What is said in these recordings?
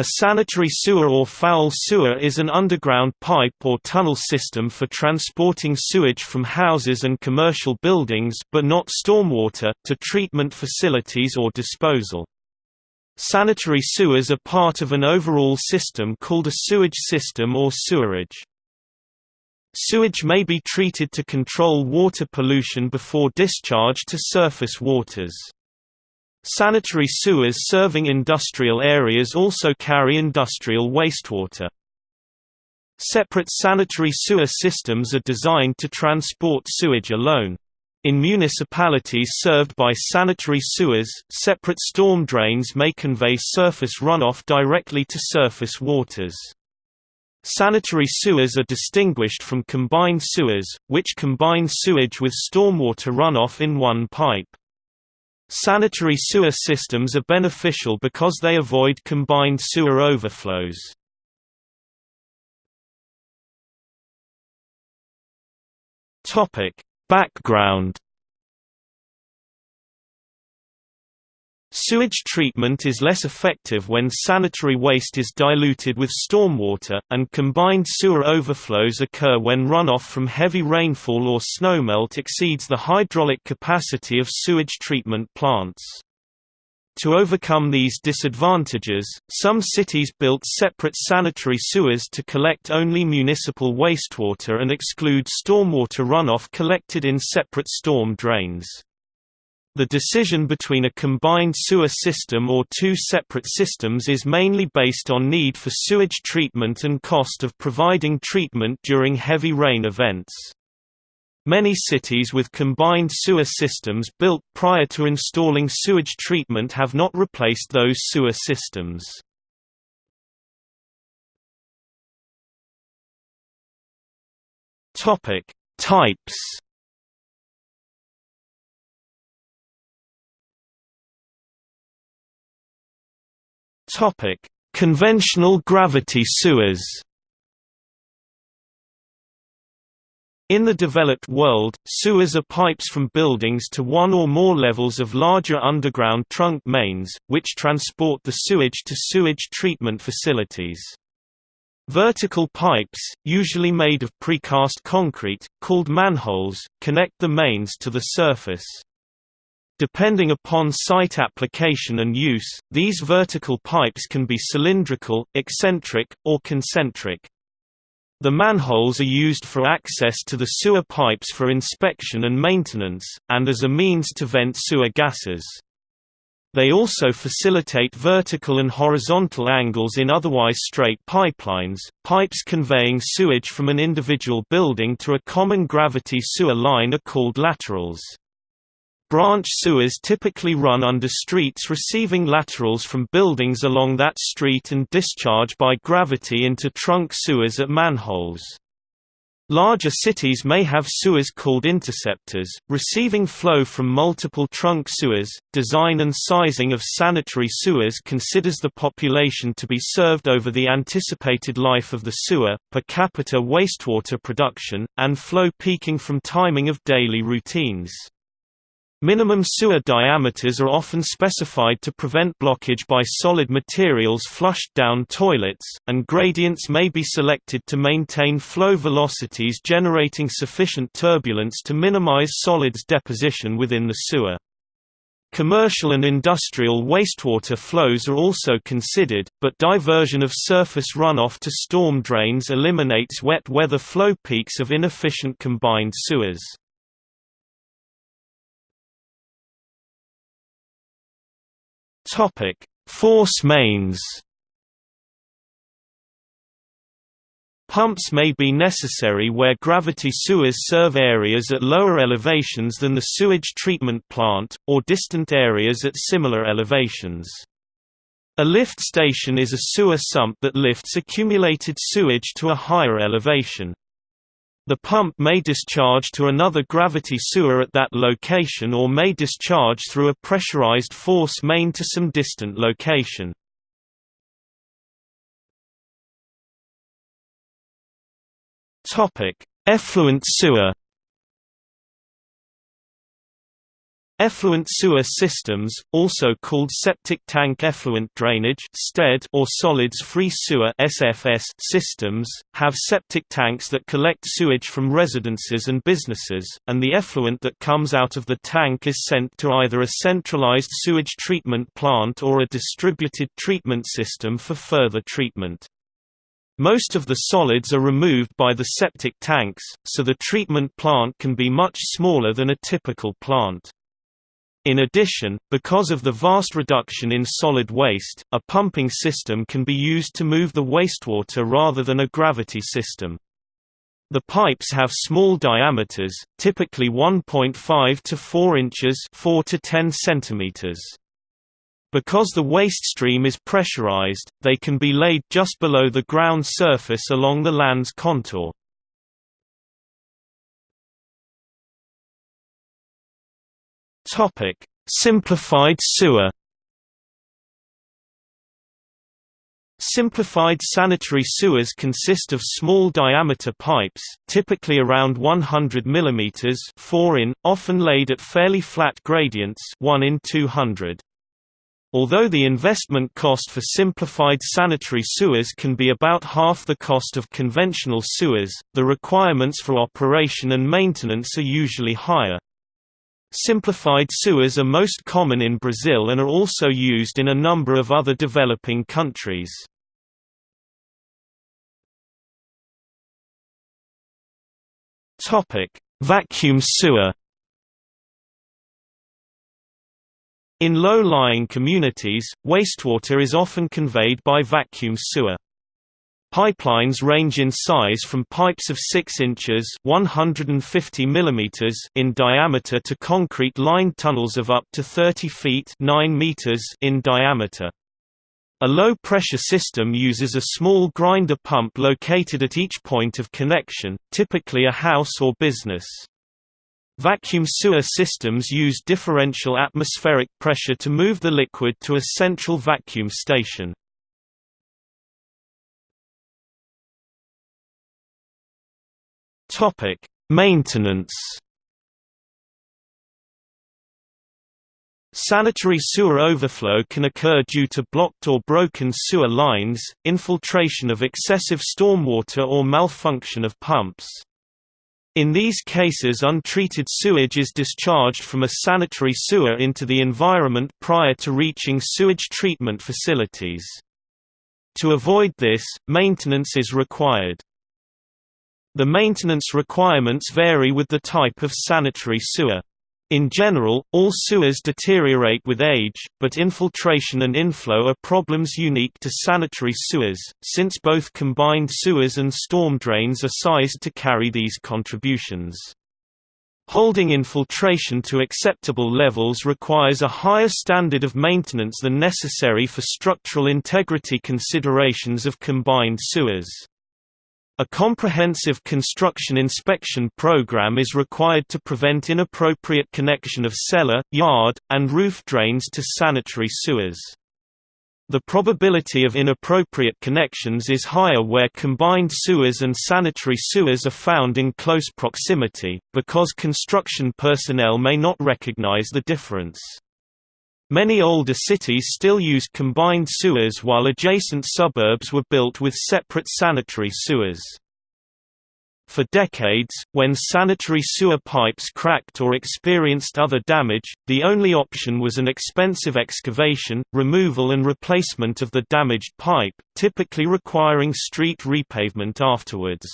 A sanitary sewer or foul sewer is an underground pipe or tunnel system for transporting sewage from houses and commercial buildings but not stormwater, to treatment facilities or disposal. Sanitary sewers are part of an overall system called a sewage system or sewerage. Sewage may be treated to control water pollution before discharge to surface waters. Sanitary sewers serving industrial areas also carry industrial wastewater. Separate sanitary sewer systems are designed to transport sewage alone. In municipalities served by sanitary sewers, separate storm drains may convey surface runoff directly to surface waters. Sanitary sewers are distinguished from combined sewers, which combine sewage with stormwater runoff in one pipe. Sanitary sewer systems are beneficial because they avoid combined sewer overflows. Topic: Background Sewage treatment is less effective when sanitary waste is diluted with stormwater, and combined sewer overflows occur when runoff from heavy rainfall or snowmelt exceeds the hydraulic capacity of sewage treatment plants. To overcome these disadvantages, some cities built separate sanitary sewers to collect only municipal wastewater and exclude stormwater runoff collected in separate storm drains. The decision between a combined sewer system or two separate systems is mainly based on need for sewage treatment and cost of providing treatment during heavy rain events. Many cities with combined sewer systems built prior to installing sewage treatment have not replaced those sewer systems. Types Topic: Conventional gravity sewers. In the developed world, sewers are pipes from buildings to one or more levels of larger underground trunk mains, which transport the sewage to sewage treatment facilities. Vertical pipes, usually made of precast concrete, called manholes, connect the mains to the surface. Depending upon site application and use, these vertical pipes can be cylindrical, eccentric, or concentric. The manholes are used for access to the sewer pipes for inspection and maintenance, and as a means to vent sewer gases. They also facilitate vertical and horizontal angles in otherwise straight pipelines. Pipes conveying sewage from an individual building to a common gravity sewer line are called laterals. Branch sewers typically run under streets receiving laterals from buildings along that street and discharge by gravity into trunk sewers at manholes. Larger cities may have sewers called interceptors, receiving flow from multiple trunk sewers. Design and sizing of sanitary sewers considers the population to be served over the anticipated life of the sewer, per capita wastewater production, and flow peaking from timing of daily routines. Minimum sewer diameters are often specified to prevent blockage by solid materials flushed down toilets, and gradients may be selected to maintain flow velocities generating sufficient turbulence to minimize solids deposition within the sewer. Commercial and industrial wastewater flows are also considered, but diversion of surface runoff to storm drains eliminates wet weather flow peaks of inefficient combined sewers. Topic: Force mains. Pumps may be necessary where gravity sewers serve areas at lower elevations than the sewage treatment plant, or distant areas at similar elevations. A lift station is a sewer sump that lifts accumulated sewage to a higher elevation. The pump may discharge to another gravity sewer at that location or may discharge through a pressurized force main to some distant location. Effluent sewer Effluent sewer systems, also called septic tank effluent drainage or solids-free sewer systems, have septic tanks that collect sewage from residences and businesses, and the effluent that comes out of the tank is sent to either a centralized sewage treatment plant or a distributed treatment system for further treatment. Most of the solids are removed by the septic tanks, so the treatment plant can be much smaller than a typical plant. In addition, because of the vast reduction in solid waste, a pumping system can be used to move the wastewater rather than a gravity system. The pipes have small diameters, typically 1.5 to 4 inches 4 to 10 centimeters. Because the waste stream is pressurized, they can be laid just below the ground surface along the land's contour. Topic: Simplified sewer. Simplified sanitary sewers consist of small diameter pipes, typically around 100 mm 4 in, often laid at fairly flat gradients 1 in 200. Although the investment cost for simplified sanitary sewers can be about half the cost of conventional sewers, the requirements for operation and maintenance are usually higher. Simplified sewers are most common in Brazil and are also used in a number of other developing countries. Vacuum sewer In low-lying communities, wastewater is often conveyed by vacuum sewer. Pipelines range in size from pipes of 6 inches 150 mm in diameter to concrete-lined tunnels of up to 30 feet 9 meters in diameter. A low-pressure system uses a small grinder pump located at each point of connection, typically a house or business. Vacuum sewer systems use differential atmospheric pressure to move the liquid to a central vacuum station. Topic: Maintenance. Sanitary sewer overflow can occur due to blocked or broken sewer lines, infiltration of excessive stormwater or malfunction of pumps. In these cases untreated sewage is discharged from a sanitary sewer into the environment prior to reaching sewage treatment facilities. To avoid this, maintenance is required. The maintenance requirements vary with the type of sanitary sewer. In general, all sewers deteriorate with age, but infiltration and inflow are problems unique to sanitary sewers, since both combined sewers and storm drains are sized to carry these contributions. Holding infiltration to acceptable levels requires a higher standard of maintenance than necessary for structural integrity considerations of combined sewers. A comprehensive construction inspection program is required to prevent inappropriate connection of cellar, yard, and roof drains to sanitary sewers. The probability of inappropriate connections is higher where combined sewers and sanitary sewers are found in close proximity, because construction personnel may not recognize the difference. Many older cities still use combined sewers while adjacent suburbs were built with separate sanitary sewers. For decades, when sanitary sewer pipes cracked or experienced other damage, the only option was an expensive excavation, removal and replacement of the damaged pipe, typically requiring street repavement afterwards.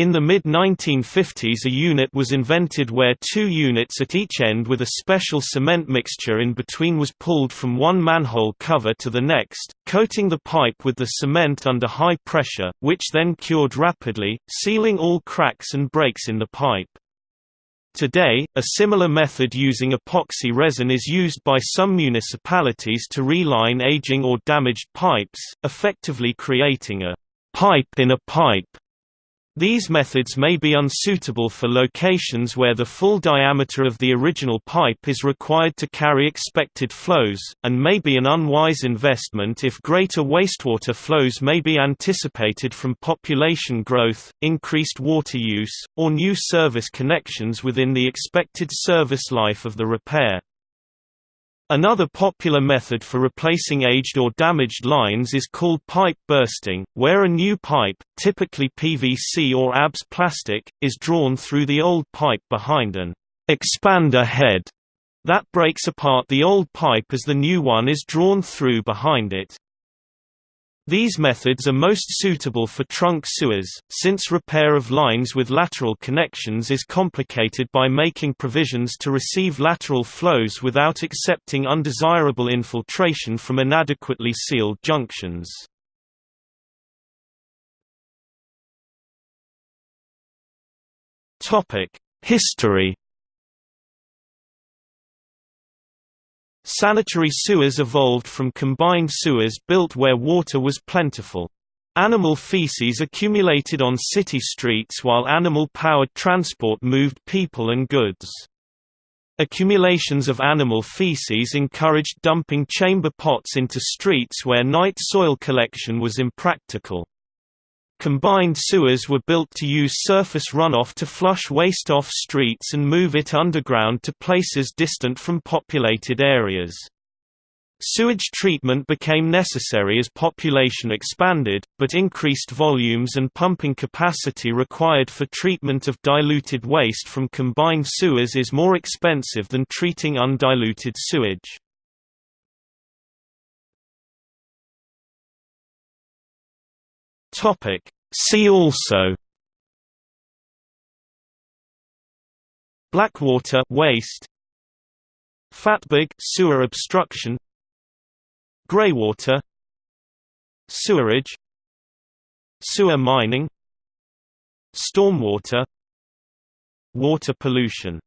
In the mid-1950s a unit was invented where two units at each end with a special cement mixture in between was pulled from one manhole cover to the next, coating the pipe with the cement under high pressure, which then cured rapidly, sealing all cracks and breaks in the pipe. Today, a similar method using epoxy resin is used by some municipalities to reline aging or damaged pipes, effectively creating a pipe in a pipe These methods may be unsuitable for locations where the full diameter of the original pipe is required to carry expected flows, and may be an unwise investment if greater wastewater flows may be anticipated from population growth, increased water use, or new service connections within the expected service life of the repair. Another popular method for replacing aged or damaged lines is called pipe bursting, where a new pipe, typically PVC or ABS plastic, is drawn through the old pipe behind an expander head that breaks apart the old pipe as the new one is drawn through behind it. These methods are most suitable for trunk sewers, since repair of lines with lateral connections is complicated by making provisions to receive lateral flows without accepting undesirable infiltration from inadequately sealed junctions. History Sanitary sewers evolved from combined sewers built where water was plentiful. Animal feces accumulated on city streets while animal-powered transport moved people and goods. Accumulations of animal feces encouraged dumping chamber pots into streets where night soil collection was impractical. Combined sewers were built to use surface runoff to flush waste off streets and move it underground to places distant from populated areas. Sewage treatment became necessary as population expanded, but increased volumes and pumping capacity required for treatment of diluted waste from combined sewers is more expensive than treating undiluted sewage. Topic. See also Blackwater waste Fatberg sewer obstruction Greywater Sewerage Sewer mining Stormwater Water pollution